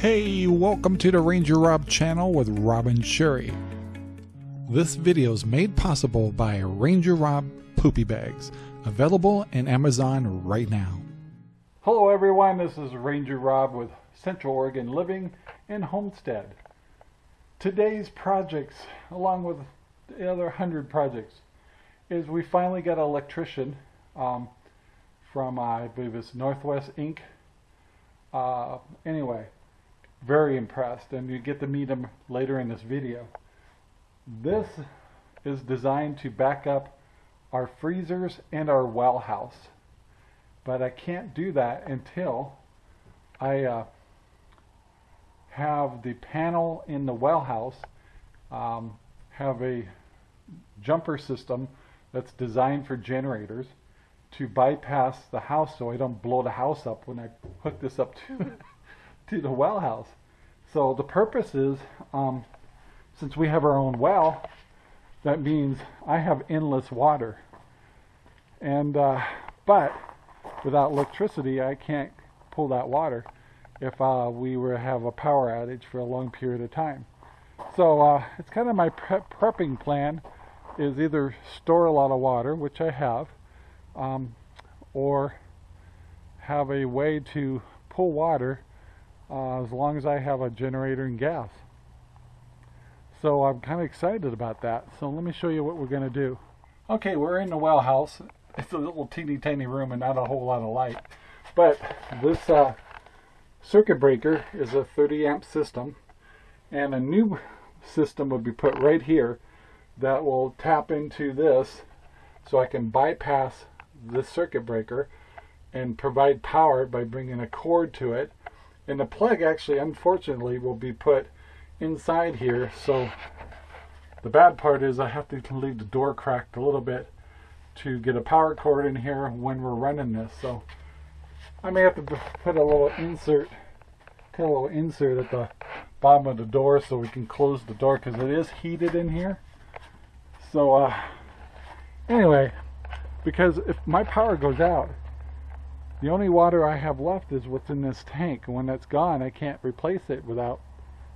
Hey, welcome to the Ranger Rob channel with Rob and Sherry. This video is made possible by Ranger Rob Poopy Bags, available in Amazon right now. Hello everyone, this is Ranger Rob with Central Oregon Living and Homestead. Today's projects, along with the other hundred projects, is we finally got an electrician um, from, I believe it's Northwest Inc. Uh, anyway, very impressed and you get to meet him later in this video. This is designed to back up our freezers and our well house. But I can't do that until I uh, have the panel in the well house um, have a jumper system that's designed for generators to bypass the house so I don't blow the house up when I hook this up to to the well house. So the purpose is, um, since we have our own well, that means I have endless water. And uh, but without electricity, I can't pull that water if uh, we were to have a power outage for a long period of time. So uh, it's kind of my prep prepping plan is either store a lot of water, which I have, um, or have a way to pull water uh, as long as I have a generator and gas. So I'm kind of excited about that. So let me show you what we're going to do. Okay, we're in the well house. It's a little teeny tiny room and not a whole lot of light. But this uh, circuit breaker is a 30 amp system and a new system will be put right here that will tap into this so I can bypass this circuit breaker and provide power by bringing a cord to it and the plug actually, unfortunately, will be put inside here. So the bad part is I have to leave the door cracked a little bit to get a power cord in here when we're running this. So I may have to put a little insert, put a little insert at the bottom of the door so we can close the door because it is heated in here. So uh, anyway, because if my power goes out, the only water I have left is what's in this tank. When that's gone, I can't replace it without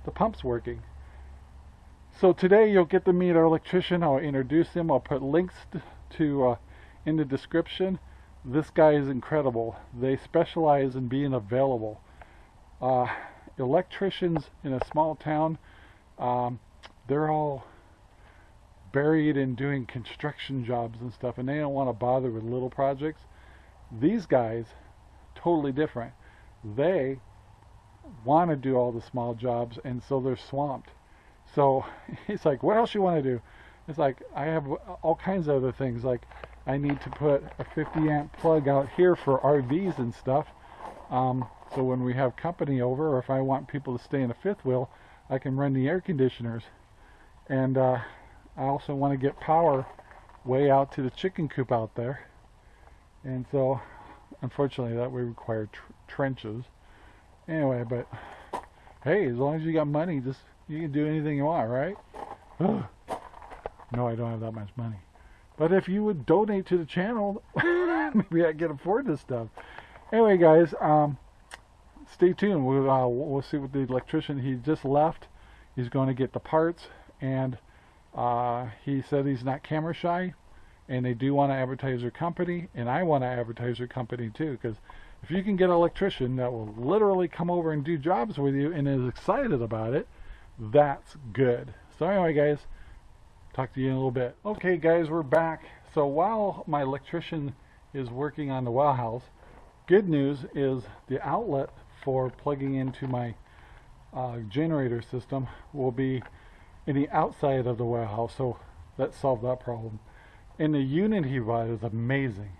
the pumps working. So today you'll get to meet our electrician. I'll introduce him. I'll put links to uh, in the description. This guy is incredible. They specialize in being available. Uh, electricians in a small town, um, they're all buried in doing construction jobs and stuff, and they don't want to bother with little projects. These guys, totally different. They want to do all the small jobs, and so they're swamped. So he's like, what else you want to do? It's like, I have all kinds of other things. Like, I need to put a 50 amp plug out here for RVs and stuff. Um, so when we have company over, or if I want people to stay in a fifth wheel, I can run the air conditioners. And uh, I also want to get power way out to the chicken coop out there. And so, unfortunately, that would require tr trenches. Anyway, but hey, as long as you got money, just you can do anything you want, right? no, I don't have that much money. But if you would donate to the channel, maybe I can afford this stuff. Anyway, guys, um, stay tuned. We'll, uh, we'll see what the electrician, he just left. He's going to get the parts, and uh, he said he's not camera shy and they do want to advertise their company, and I want to advertise their company too, because if you can get an electrician that will literally come over and do jobs with you and is excited about it, that's good. So anyway, guys, talk to you in a little bit. Okay, guys, we're back. So while my electrician is working on the well house, good news is the outlet for plugging into my uh, generator system will be in the outside of the well house. So that solved that problem. And the unit he bought is amazing.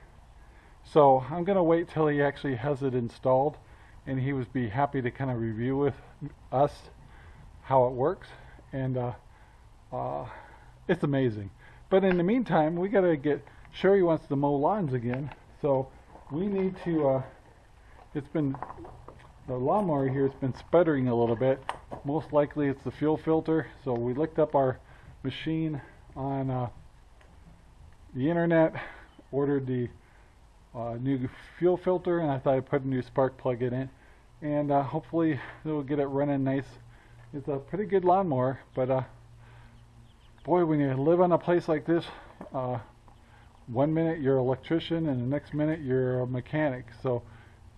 So I'm going to wait till he actually has it installed and he would be happy to kind of review with us how it works. And uh, uh, it's amazing. But in the meantime, we got to get, Sherry wants to mow lawns again. So we need to, uh, it's been, the lawnmower here has been sputtering a little bit. Most likely it's the fuel filter. So we looked up our machine on uh, the internet, ordered the uh, new fuel filter, and I thought I'd put a new spark plug in it. and uh, hopefully it'll get it running nice. It's a pretty good lawnmower, but uh, boy, when you live on a place like this, uh, one minute you're an electrician and the next minute you're a mechanic. So,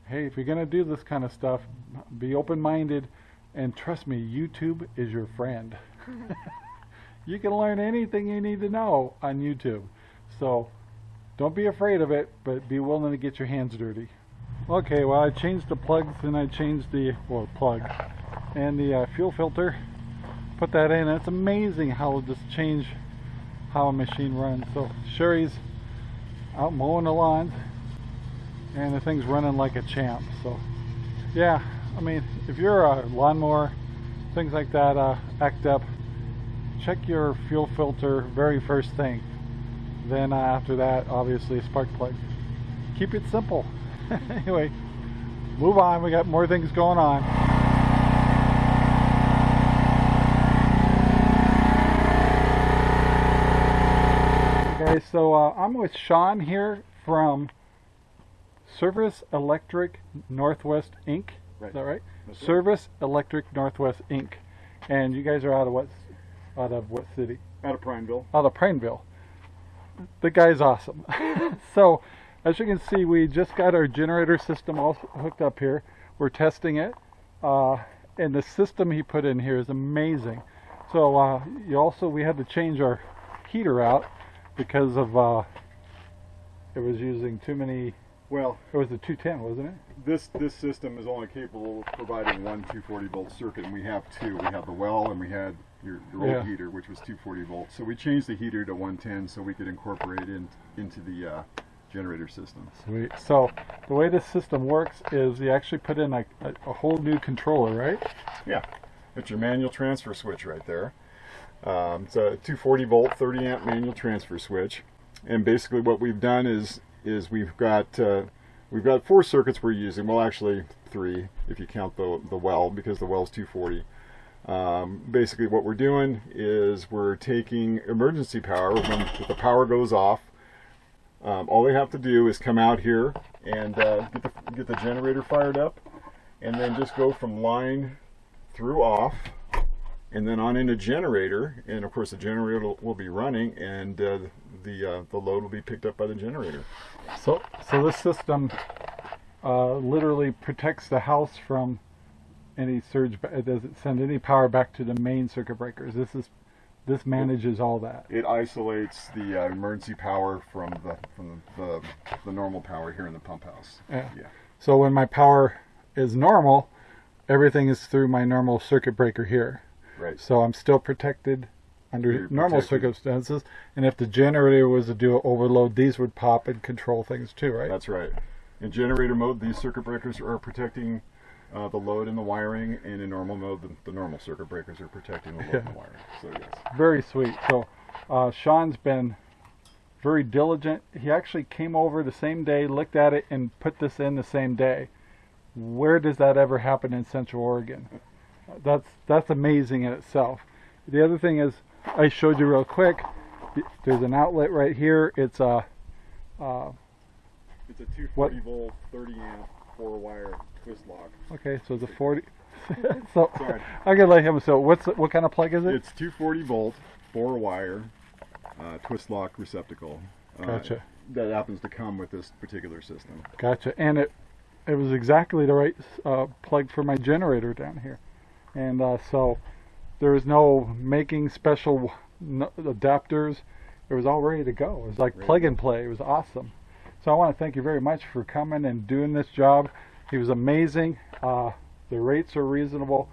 hey, if you're gonna do this kind of stuff, be open-minded, and trust me, YouTube is your friend. you can learn anything you need to know on YouTube. So, don't be afraid of it, but be willing to get your hands dirty. Okay, well I changed the plugs and I changed the, well plug, and the uh, fuel filter. Put that in. And it's amazing how it'll just change how a machine runs. So Sherry's out mowing the lawns and the thing's running like a champ. So yeah, I mean, if you're a lawnmower, things like that uh, act up, check your fuel filter very first thing. Then uh, after that, obviously a spark plug. Keep it simple. anyway, move on. We got more things going on. Okay, so uh, I'm with Sean here from Service Electric Northwest Inc. Right. Is that right? That's right. Service Electric Northwest Inc. And you guys are out of what? Out of what city? Out of Prineville. out of Prineville. The guy's awesome. so, as you can see, we just got our generator system all hooked up here. We're testing it, uh, and the system he put in here is amazing. So, uh, you also we had to change our heater out because of uh, it was using too many. Well, It was a 210, wasn't it? this this system is only capable of providing one 240 volt circuit, and we have two. We have the well, and we had your, your Yeah. old heater, which was 240 volts. So we changed the heater to 110 so we could incorporate it in, into the uh, generator system. Sweet. So, the way this system works is you actually put in a, a, a whole new controller, right? Yeah, it's your manual transfer switch right there. Um, it's a 240 volt, 30 amp manual transfer switch, and basically what we've done is is we've got uh, we've got four circuits we're using. Well, actually three if you count the the well because the well's 240. Um, basically, what we're doing is we're taking emergency power when the power goes off. Um, all they have to do is come out here and uh, get the get the generator fired up, and then just go from line through off and then on in into generator and of course the generator will, be running and uh, the uh, the load will be picked up by the generator So, so this system uh, literally protects the house from any surge. It doesn't send any power back to the main circuit breakers. This is this manages all that. it isolates the uh, emergency power from the from the, the normal power here in the pump house Yeah. yeah So when my power is normal, everything is through my normal circuit breaker here. Right So I'm still protected under You're normal protected. circumstances. And if the generator was to do an overload, these would pop and control things too, right? that's right in generator mode these circuit breakers are protecting uh, the load and the wiring and in normal mode the, the normal circuit breakers are protecting the load and the wiring so yes Very sweet. So uh, Sean's been very diligent. He actually came over the same day, looked at it, and put this in the same day. Where does that ever happen in Central Oregon? That's that's amazing in itself. The other thing is, I showed you real quick. There's an outlet right here. It's a uh, it's a 240 volt 30 amp four wire twist lock okay. So it's a 40. so Sorry. I'm gonna let him. So what's what kind of plug is it? It's 240 volt, four wire, uh, twist lock receptacle. uh, Gotcha. That happens to come with this particular system. Gotcha. And it it was exactly the right uh, plug for my generator down here. And uh, so there was no making special adapters. It was all ready to go. It was like Ready plug and play. It was awesome. So I want to thank you very much for coming and doing this job. He was amazing. Uh, the rates are reasonable,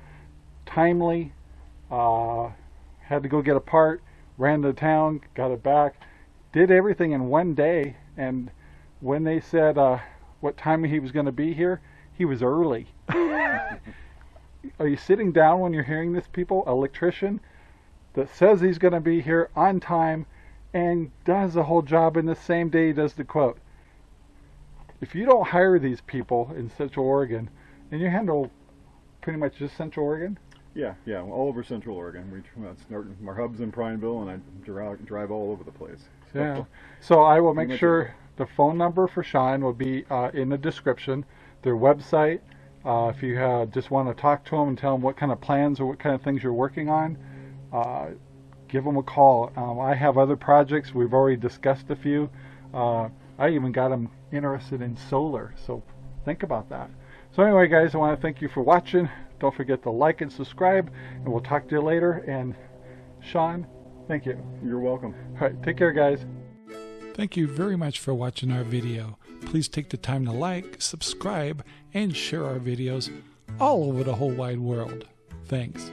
timely. Uh, had to go get a part, ran to town, got it back, did everything in one day. And when they said uh, what time he was going to be here, he was early. Are you sitting down when you're hearing this, people? Electrician that says he's going to be here on time and does the whole job in the same day he does the quote. If you don't hire these people in Central Oregon, and you handle pretty much just Central Oregon, Yeah, yeah, all over Central Oregon. We that's our, our hubs in Prineville, and I drive, drive all over the place. So, Yeah. So I will make sure the phone number for Shine will be uh, in the description, their website, Uh, if you uh, just want to talk to them and tell them what kind of plans or what kind of things you're working on, uh, give them a call. Um, I have other projects. We've already discussed a few. Uh, I even got them interested in solar, so think about that. So anyway, guys, I want to thank you for watching. Don't forget to like and subscribe, and we'll talk to you later. And Sean, thank you. You're welcome. All right, take care, guys. Thank you very much for watching our video. Please take the time to like, subscribe, and share our videos all over the whole wide world. Thanks.